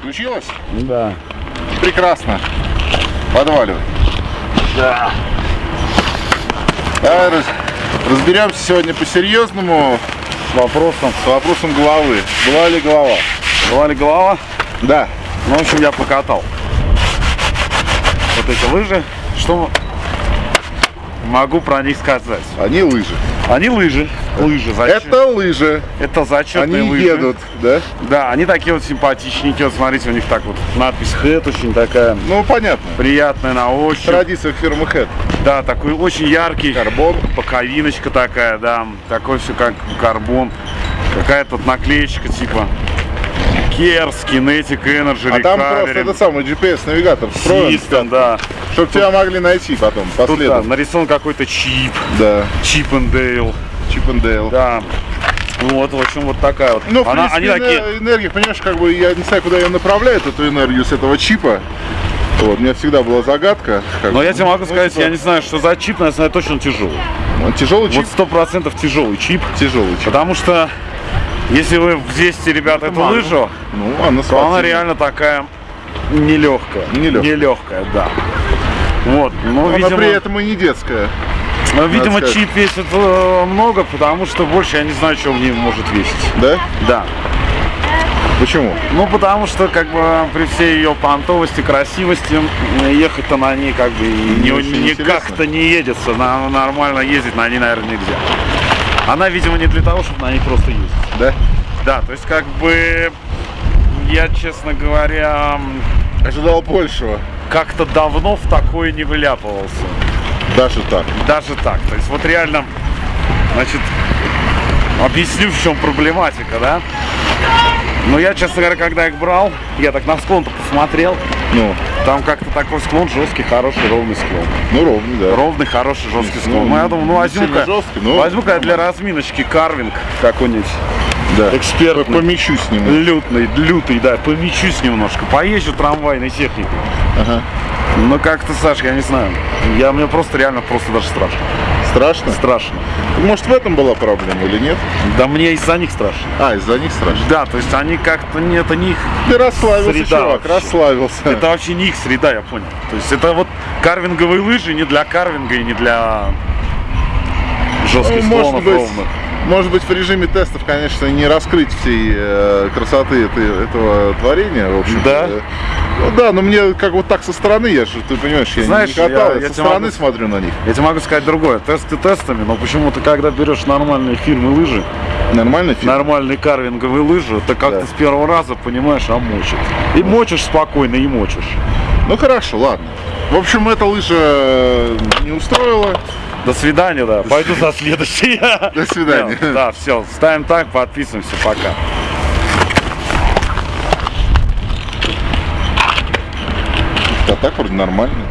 Включилась? Да. Прекрасно. Подваливай. Да. Давай раз- разберемся сегодня по-серьезному С вопросом. с вопросом головы. Была ли голова? Была ли голова? Да. Ну, в общем, я покатал. Вот эти лыжи. Что могу про них сказать? Они лыжи. Они лыжи. Лыжи. Зачет- Это лыжи. Это зачетные Они лыжи. едут, да? Да, они такие вот симпатичненькие. Вот смотрите, у них так вот надпись Head очень такая Ну, понятно. приятная на ощупь. Традиция фирмы Head. Да, такой очень яркий. Карбон. Боковиночка такая, да. Такой все как карбон. Какая-то вот наклеечка типа Керс, Kinetic Energy, А там просто Recovery, этот самый GPS-навигатор встроен, да. чтобы тебя могли найти потом, Тут да, нарисован какой-то чип, Да. Чип Dale, Чип and Дейл. да. Вот, в общем, вот такая вот. Ну, в Она- принципе, они такие, эне- энергия, понимаешь, как бы я не знаю, куда ее направляют, эту энергию с этого чипа. Вот, у меня всегда была загадка. как но я тебе могу ну, сказать, типа, я не знаю, что за чип, но я знаю точно тяжелый. Он тяжелый чип, Вот сто процентов тяжелый чип. тяжелый чип. Потому что если вы взвесите, ребята, эту лыжу, Ну, она то она реально такая нелегкая. Нелегкая. Нелегкая, да. Вот, ну, Она видимо, при этом и не детская. ну, видимо чип весит э, много, потому что больше я не знаю, что в ней может весить. Да? Да. Почему? Ну, потому что, как бы, при всей ее понтовости, красивости, ехать-то на ней, как бы, Не не, как-то не едется. На, нормально ездить на ней, наверное, нельзя. Она, видимо, не для того, чтобы на ней просто ездить. Да? Да, то есть, как бы, я, честно говоря, Ожидал большего. как-то давно в такое не выляпывался. Даже так. Даже так. То есть, вот реально, значит, объясню, в чем проблематика, да? Но я, честно говоря, когда их брал, я так на склон-то посмотрел, Ну, там как-то такой склон жесткий, хороший, ровный склон. ну ровно, да. Ровный, хороший, жесткий Ну, склон. Ну, я думаю, ну, возьму-ка, но возьму-ка для разминочки карвинг какой-нибудь. Да. Экспертный. Помещу с ним. Лютный, лютый, да, помечусь немножко, поезжу трамвайной техникой. Ага. Ну как-то, Саш, я не знаю. Я, мне просто реально просто даже страшно. Страшно? Страшно. Может, в этом была проблема или нет? Да мне из-за них страшно. А, из-за них страшно. Да, то есть они как-то, не, это не их, Ты расслабился, Среда чувак, вообще. расслабился. это вообще не их среда, я понял. То есть это вот карвинговые лыжи не для карвинга и не для жестких Ну, склонов ровных. Может быть, в режиме тестов, конечно, не раскрыть всей э, красоты этой- этого творения, в общем. Да? Ну да, но мне как вот так со стороны, я же, ты понимаешь, я Знаешь, не катал, я- я, я со стороны могу- смотрю на них. Я тебе могу сказать другое. Тесты тестами, но почему-то, когда берешь нормальные фирмы лыжи, Нормально фильм? нормальные карвинговые лыжи, ты как-то Да. с первого раза понимаешь, а мочит. И мочишь спокойно, и мочишь. Ну хорошо, ладно. В общем, эта лыжа э, не устроила. До свидания, да. Пойду за следующей. До свидания. Да, все. Ставим так, подписываемся. Пока. А так вроде нормально.